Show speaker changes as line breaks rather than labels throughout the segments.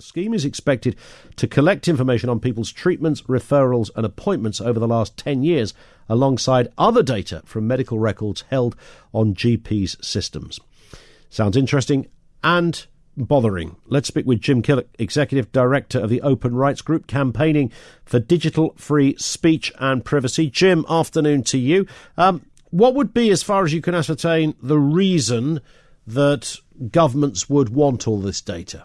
The scheme is expected to collect information on people's treatments, referrals, and appointments over the last 10 years, alongside other data from medical records held on GP's systems. Sounds interesting and bothering. Let's speak with Jim Killock, Executive Director of the Open Rights Group, campaigning for digital free speech and privacy. Jim, afternoon to you. Um, what would be, as far as you can ascertain, the reason that governments would want all this data?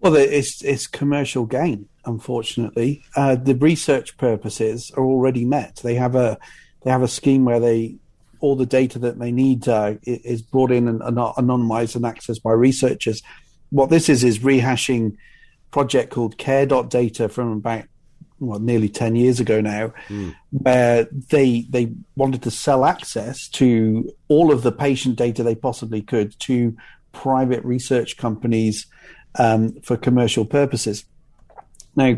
Well, it's it's commercial gain. Unfortunately, uh, the research purposes are already met. They have a they have a scheme where they all the data that they need uh, is brought in and, and anonymized and accessed by researchers. What this is is rehashing project called Care.data from about well, nearly 10 years ago now, mm. where they they wanted to sell access to all of the patient data they possibly could to private research companies um, for commercial purposes. Now,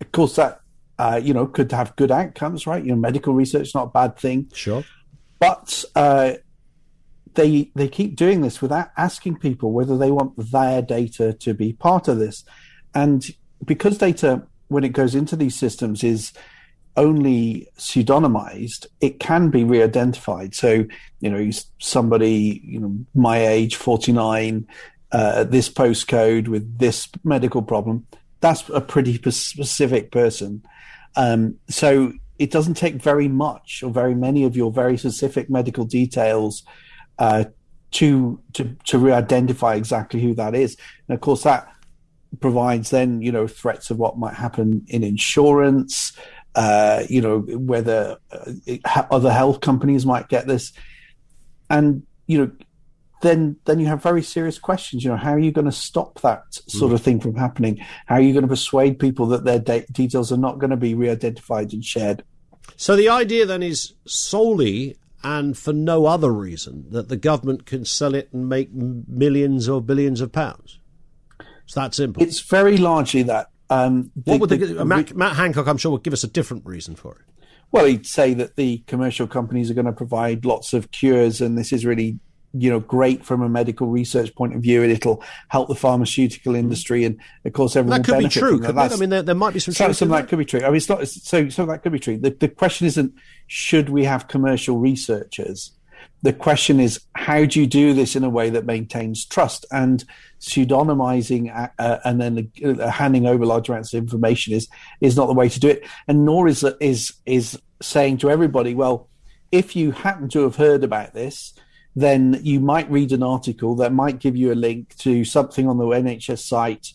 of course, that uh, you know could have good outcomes, right? You know, medical research is not a bad thing.
Sure,
but uh, they they keep doing this without asking people whether they want their data to be part of this, and because data when it goes into these systems is only pseudonymized, it can be re-identified. So, you know, somebody, you know, my age, 49, uh, this postcode with this medical problem, that's a pretty specific person. Um, so it doesn't take very much or very many of your very specific medical details uh, to to to re-identify exactly who that is. And of course, that provides then you know threats of what might happen in insurance uh, you know whether uh, other health companies might get this and you know then then you have very serious questions you know how are you going to stop that sort mm. of thing from happening how are you going to persuade people that their de- details are not going to be re-identified and shared
so the idea then is solely and for no other reason that the government can sell it and make millions or billions of pounds it's that simple.
It's very largely that. Um,
the, what would the, the, Matt, Matt, Hancock? I'm sure would give us a different reason for it.
Well, he'd say that the commercial companies are going to provide lots of cures, and this is really, you know, great from a medical research point of view, and it'll help the pharmaceutical industry, and of course, everyone.
That could be true. Could I mean, there, there, might be some.
So, some that could be true. I mean, it's not. So, so that could be true. The, the question isn't should we have commercial researchers the question is how do you do this in a way that maintains trust and pseudonymizing uh and then uh, handing over large amounts of information is is not the way to do it and nor is is is saying to everybody well if you happen to have heard about this then you might read an article that might give you a link to something on the NHS site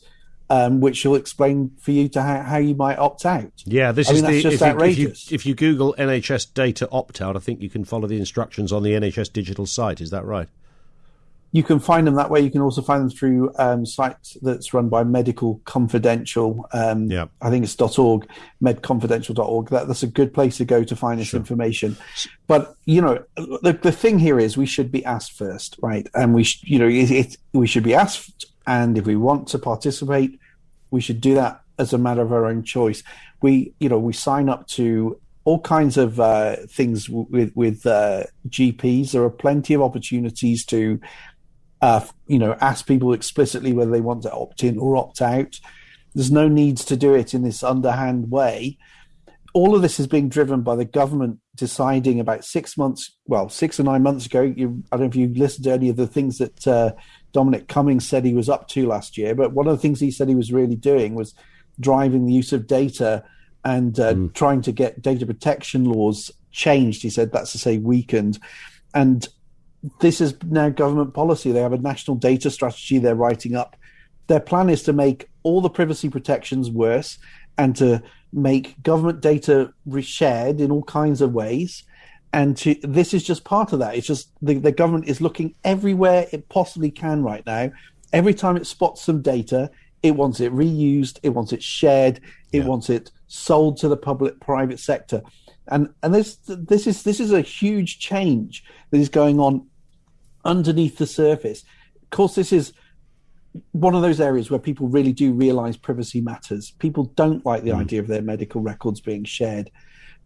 um, which will explain for you to how, how you might opt out.
Yeah, this I is mean, the, just if outrageous. You, if, you, if you Google NHS data opt out, I think you can follow the instructions on the NHS digital site. Is that right?
You can find them that way. You can also find them through um, sites that's run by Medical Confidential. Um, yeah. I think it's dot .org, medconfidential.org. That, that's a good place to go to find this sure. information. But you know, the the thing here is we should be asked first, right? And we, sh- you know, it, it, we should be asked and if we want to participate, we should do that as a matter of our own choice. We, you know, we sign up to all kinds of uh, things with with uh, GPs. There are plenty of opportunities to, uh, you know, ask people explicitly whether they want to opt in or opt out. There's no needs to do it in this underhand way. All of this is being driven by the government deciding about six months, well, six or nine months ago. You, I don't know if you listened to any of the things that uh, Dominic Cummings said he was up to last year. But one of the things he said he was really doing was driving the use of data and uh, mm. trying to get data protection laws changed. He said that's to say weakened, and this is now government policy. They have a national data strategy they're writing up. Their plan is to make all the privacy protections worse and to make government data reshared in all kinds of ways and to, this is just part of that. It's just the, the government is looking everywhere it possibly can right now. Every time it spots some data, it wants it reused, it wants it shared, it yeah. wants it sold to the public private sector. And and this this is this is a huge change that is going on underneath the surface. Of course, this is one of those areas where people really do realize privacy matters. People don't like the mm. idea of their medical records being shared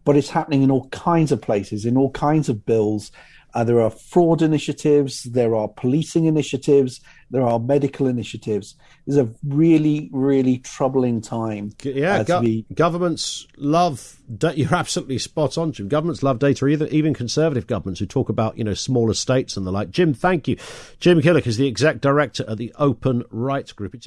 but it's happening in all kinds of places, in all kinds of bills. Uh, there are fraud initiatives, there are policing initiatives, there are medical initiatives. It's a really, really troubling time.
Yeah, uh, go- be... governments love. Da- you're absolutely spot on, Jim. Governments love data, either, even conservative governments who talk about you know smaller states and the like. Jim, thank you. Jim Killock is the exec director at the Open Rights Group. It's